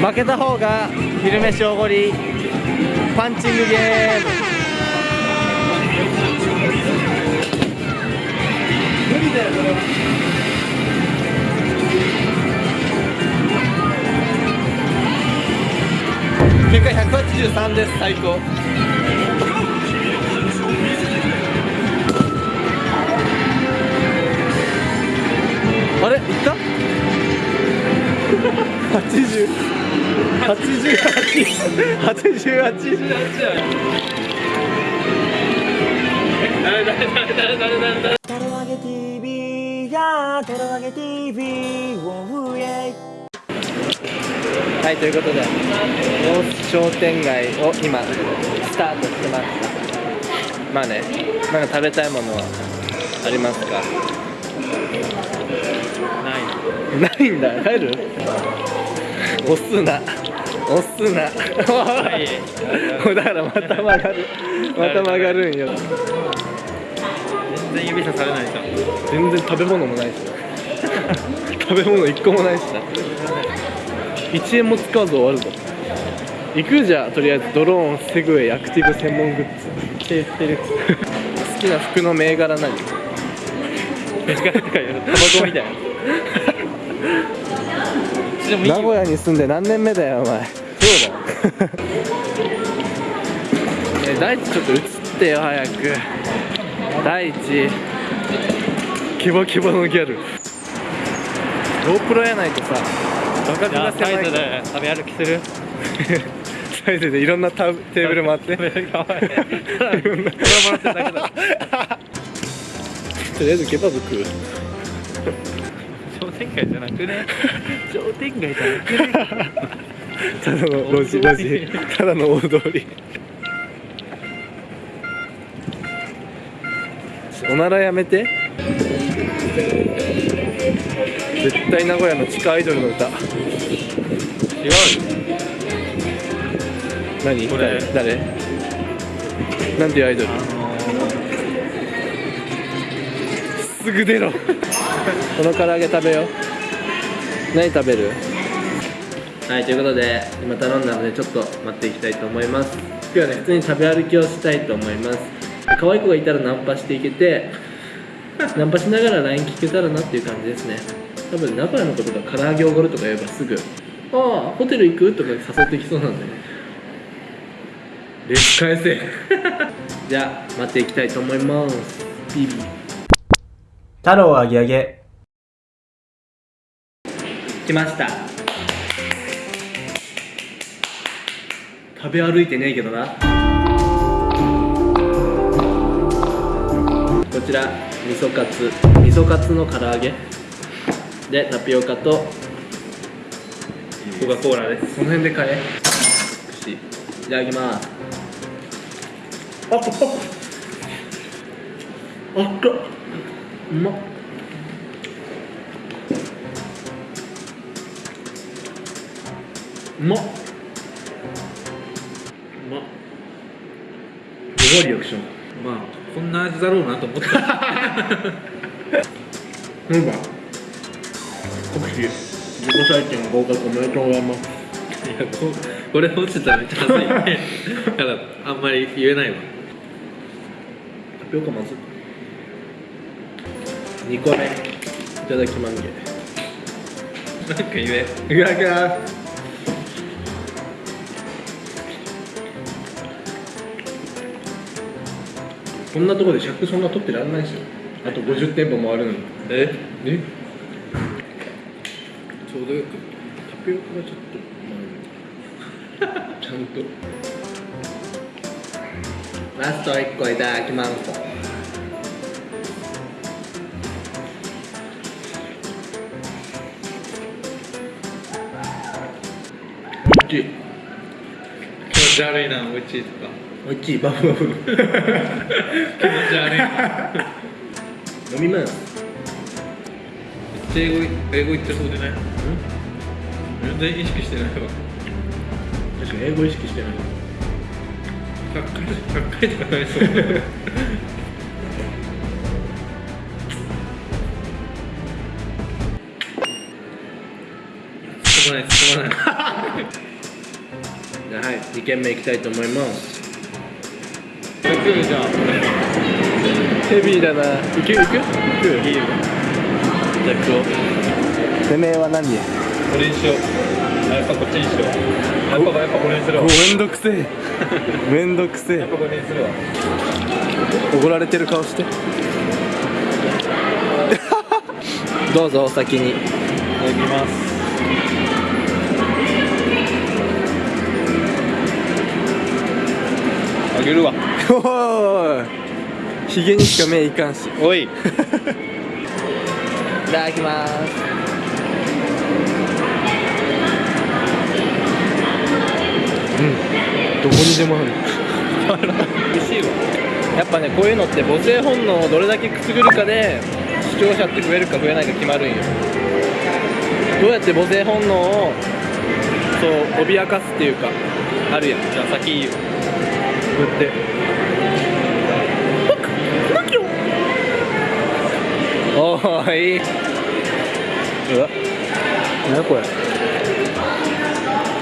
負けた方が昼飯おごりパンチングゲーム。無理だよこれは結果183です最高あれいった80 88 88誰誰誰誰誰誰誰トロワゲ TV やトロワゲ TV はいということで商店街を今スタートしてましたまあねなんか食べたいものはありますか？ない。ないんだ。帰る押すな。押すな。い。だからまた曲がる。また曲がるんよ。全然指さされないじゃん。全然食べ物もないし。食べ物一個もないしな。1円も使わず終わるぞ。行くじゃあとりあえずドローンセグウェイアクティブ専門グッズ。って言ってる。好きな服の銘柄何？メガネとか言うタバコみたいな でもいいよ。名古屋に住んで何年目だよお前。そうだえ大地ちょっと映ってよ早く。大地キボキボのギャル。GoPro やないとさ画角じゃがあサイズ狭いからで食べ歩きする。サイズでいろんなタブテーブル回って。とりあえずケバブ食う商店街じゃなくね？商店街じゃなくね？ただの路地路地ただの大通り。おならやめて。絶対名古屋の地下アイドルの歌。違う何？これ。誰？誰なんていうアイドル？あのすぐ出ろこの唐揚げ食べよう。何食べる？はいということで今頼んだのでちょっと待っていきたいと思います。今日はね。普通に食べ歩きをしたいと思います。可愛い子がいたらナンパしていけて ナンパしながら LINE 聞けたらなっていう感じですね。多分名古屋のことが唐揚げおごるとか言えばすぐ「ああ。ホテル行く?」とか誘ってきそうなんでね。レス返せ。じゃあ待っていきたいと思います。ビビ。太郎あげあげ来ました。食べ歩いてねえけどな。こちら味噌カツ。味噌カツの唐揚げ。でタピオカとコカ・コーラです。この辺で買え。串い。ただきます。あっあっ。あっかうまっうまっ。うまっ。すごいリアクション。まあこんな味だろうなと思った。うんば国士自己採点合格おめでとうございます。いやここれ落ちたらめっちゃ恥ずいね。だからあんまり言えないわ。タピオカまず。2個目。いただきまんげ。なんか言え。いただきますこんなところで尺そんな取ってらんないですよ。あと50店舗回るのにえ？えちょうどよくタピオカがちょっと、ちゃんとラスト1個いただきます。おいしい。気持ち悪いなおいしいとかおいしいバフバフ。気持ち悪い。な飲みます。めっちゃ英語英語言ってそうでね全然意識してないわ。確かに英語意識してない。100回100回とか ないそう はい2軒目行きたいと思います食うじゃんヘビーだな行く行く行くいいよじゃあ食おうてめえは何やこれにしようあやっぱこっちにしようやっぱやっぱこれにするわめんどくせえめんどくせえやっぱこれにするわ怒られてる顔してどうぞお先にいただきますあげるわ。おい。ひげにしか目いかんし。いおい。ただきます。うん。どこにでもある。美味しいわやっぱねこういうのって母性本能をどれだけくすぐるかで視聴者って増えるか増えないか決まるんよ。どうやって母性本能をそう脅かすっていうかあるやん。じゃあ先いいよこうやっておーい。いうわ。何これ？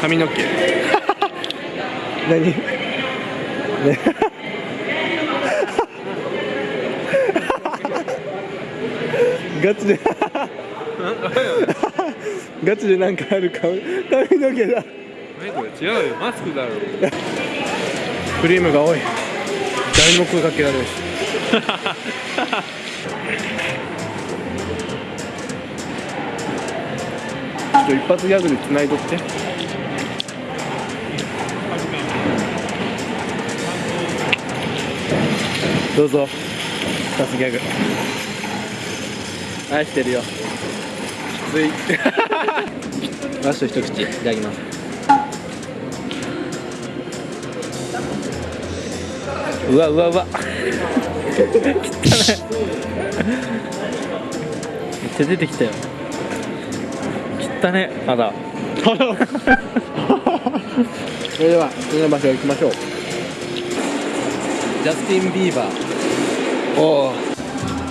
髪の毛。何？ね。ガチで。ガチでなんかある髪髪の毛だ。何これ？違うよ。マスクだろ。クリームが多い。誰にも声かけられるしちょ一発ギャグで繋いどって。どうぞ。一発ギャグ。愛してるよ。きつい。ラスト一口いただきます。うわうわうわ。汚 いめっちゃ出てきたよ汚ねまだ。それでは次の場所行きましょう。ジャスティン・ビーバー。おお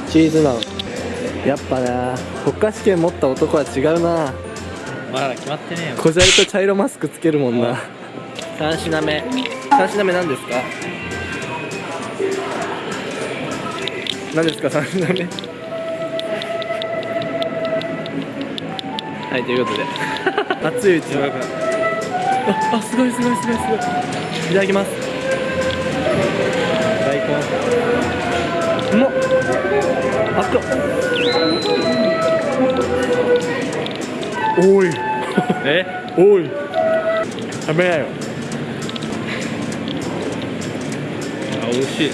チーズナン。やっぱな。国家試験持った男は違うな。まだ決まってねえよ。小砂利と茶色マスクつけるもんな。3品目。3品目何ですか？何ですか？3品目はいということで。熱いうちに。ああすごいすごいすごいすごい。いただきます。大根うまっ。あっ。おい。え？おい。食べなよ。あ美味しい。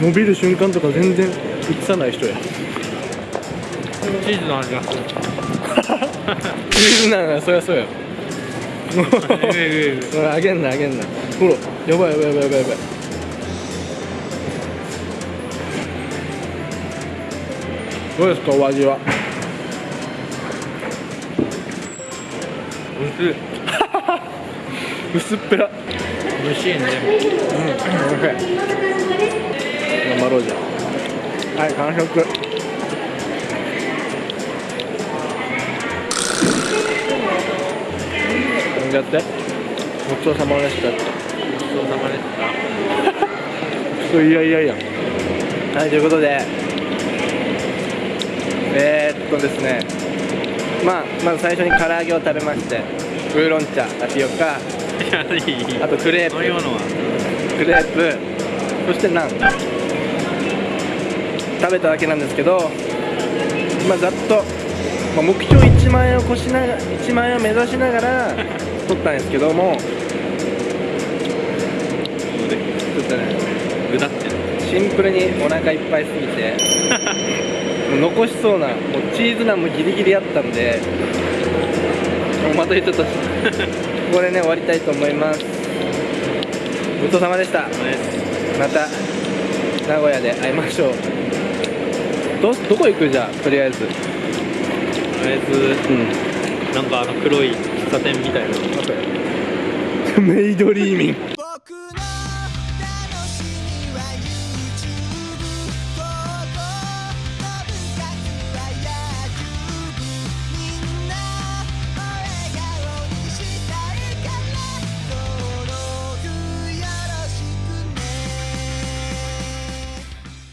伸びる瞬間とか全然映さない人や。チーズの味がする なそりゃそうやえええ ほらあげんなあげんな。ほらやばいやばいやばいやばいやばい。どうですかお味は？美味しい。薄っぺら。美味しいね。うんおいしい。頑張ろうじゃはい完食飲んじゃって？ごちそうさまでした。ごちそうさまでした。いやいやいや。はいということで。えー、っとですね。まあまず最初に唐揚げを食べまして。ウーロン茶タピオカ。あとクレープ。クレープ。そしてナン。食べただけなんですけどまあざっと、まあ、目標1万円を越しながら1万円を目指しながら 取ったんですけどもちょっとね。うだって。シンプルにお腹いっぱいすぎて もう残しそうなもうチーズナンもギリギリあったんでまたちょっとここでね終わりたいと思います。ごちそうさまでした。また名古屋で会いましょう。どどこ行くじゃあとりあえず。とりあえずうん。なんかあの黒い貨店みたいなメイドリーミング。